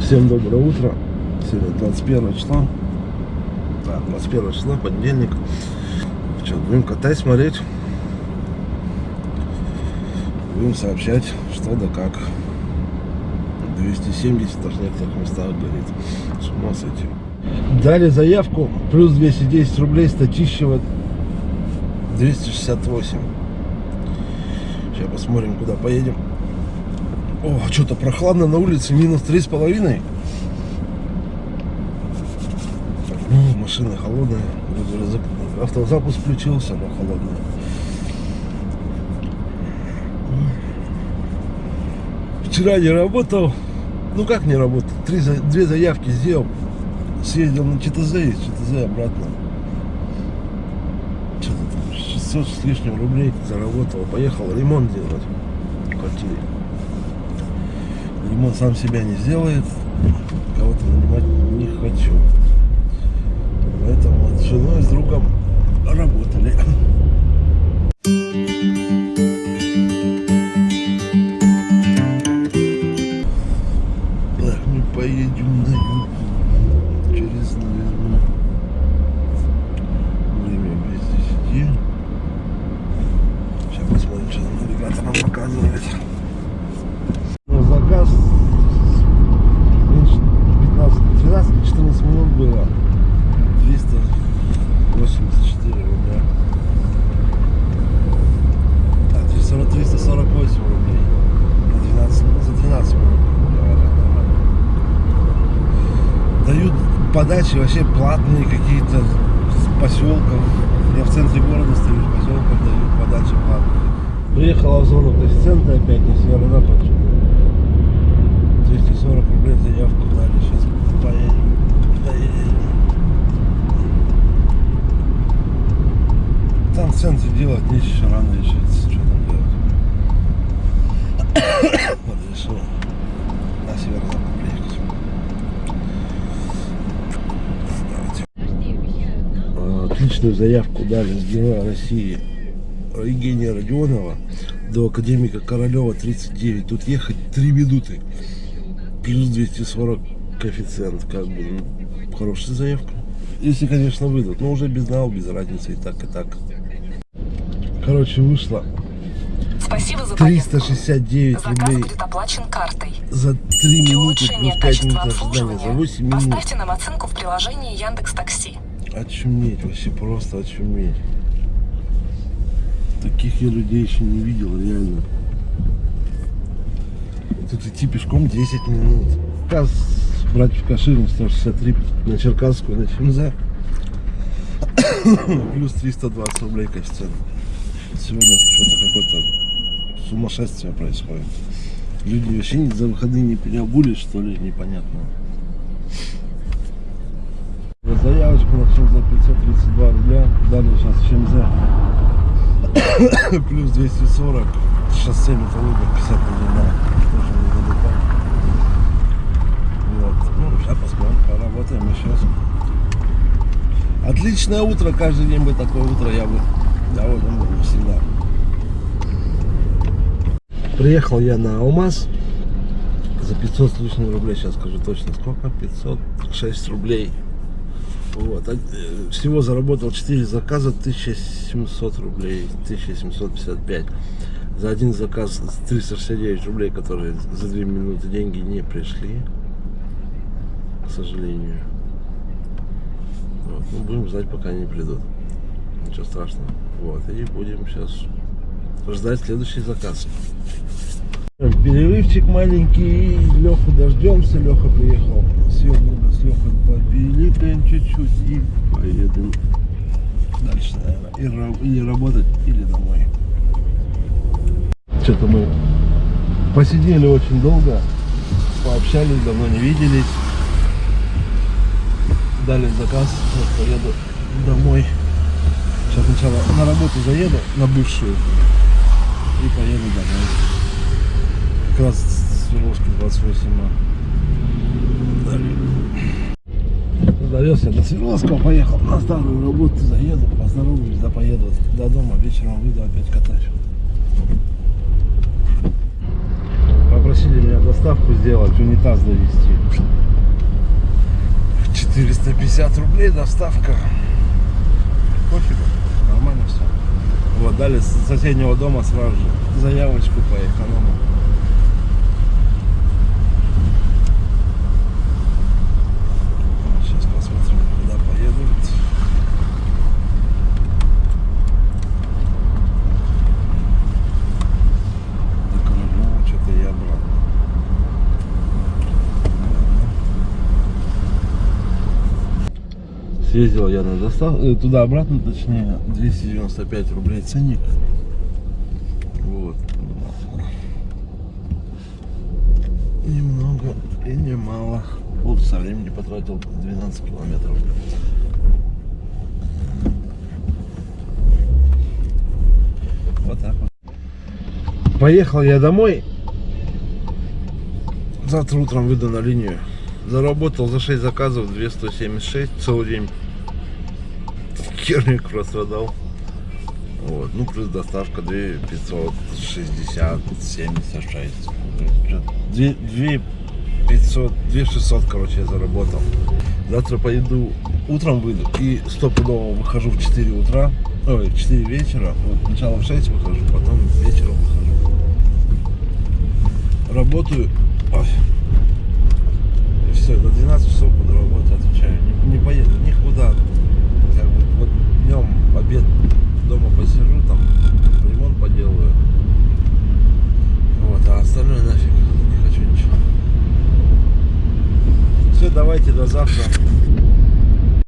Всем доброе утро. Сегодня 21 число. Да, 21 число, понедельник. Что, будем катать, смотреть. Будем сообщать, что да как. 270 даже в некоторых местах горит. С ума сойти. Дали заявку, плюс 210 рублей, Статищева 268. Сейчас посмотрим, куда поедем. О, что-то прохладно на улице, минус три с половиной. Ну, машина холодная. Автозапуск включился, но холодная. Вчера не работал. Ну как не работал? Три, две заявки сделал. Съездил на ЧТЗ и ЧТЗ обратно. Что-то там 600 с лишним рублей заработал. Поехал ремонт делать в квартире ремонт сам себя не сделает, кого-то нанимать не хочу. Подачи вообще платные какие-то с поселков. Я в центре города стою, в поселках дают подачи платные. Приехала в зону коэффициента опять на северо-запад. 240 рублей заявку дали. Сейчас. Поедем. Там в центре делать нечего, рано еще. Что там делать? Вот решил на северо-запад приехать. Отличную заявку дали с Героя России Евгения Родионова до Академика Королева 39. Тут ехать 3 минуты. Плюс 240 коэффициент. Как бы ну, хорошая заявка. Если, конечно, выйдут. Но уже без нал, без разницы и так, и так. Короче, вышло Спасибо за поездку. 369 Заказ рублей будет оплачен картой. за 3 Для минуты плюс 5 качества минут ожидания. За обслуживания 8 минут. поставьте нам оценку в приложении Яндекс Такси. Очуметь, вообще просто очуметь. Таких я людей еще не видел, реально. Тут идти пешком 10 минут. Каз брать в Каширу 163 на Черкасскую, на ЧМЗ. Плюс 320 рублей коэффициент. Сегодня что-то какое-то сумасшествие происходит. Люди вообще за выходные не переобулись, что ли, непонятно. За заявочку на ЧМЗ 532 рубля. Дали сейчас ЧМЗ плюс 240. Шоссе Металлурга 50 рублей. Тоже недалеко. Вот. Ну, сейчас посмотрим, поработаем еще. Отличное утро, каждый день бы такое утро я бы доволен был бы всегда. Приехал я на Алмаз за 500 с лишним рублей, сейчас скажу точно сколько, 506 рублей. Вот. а, э, Всего заработал 4 заказа, 1700 рублей, 1755. За один заказ 369 рублей, которые за 2 минуты деньги не пришли, к сожалению. Вот. Ну, будем ждать, пока они придут. Ничего страшного. Вот. И будем сейчас ждать следующий заказ. Перерывчик маленький. Леху дождемся. Леха приехал. Сегодня с Лехой чуть-чуть и поедем дальше, наверное. И или работать, или домой. Что-то мы посидели очень долго, пообщались, давно не виделись. Дали заказ, вот поеду домой. Сейчас сначала на работу заеду, на бывшую, и поеду домой. Как раз с Свердловской 28 а. Далее. Довез я до Свердловского, поехал на старую работу, заеду, поздороваюсь, да поеду до дома, вечером выйду, опять катаюсь. Попросили меня доставку сделать, унитаз довести. 350 рублей доставка. Пофигу, нормально все. Вот, дали с соседнего дома сразу же заявочку по эконому. Сейчас посмотрим, куда поедут. Так, ну, что-то я брал. Съездил я на доставку, туда-обратно, точнее, 295 рублей ценник. Вот. Немного и немало. Полчаса времени потратил 12 километров. Вот так вот. Поехал я домой. Завтра утром выйду на линию. Заработал за 6 заказов 276 целый день. Херник продал. Вот. Ну, плюс доставка 2 560, 76. 2, 2 500, 2 600, короче, я заработал. Завтра поеду, утром выйду и стопудово выхожу в 4 утра. Ой, в 4 вечера. Вот сначала в 6 выхожу, потом вечером выхожу. Работаю. Ой. И все, до 12 часов буду работать, отвечаю. Не, не поеду никуда. Как бы, вот днем обед дома посижу, там ремонт поделаю. Вот, а остальное нафиг не хочу ничего. Все, давайте до завтра.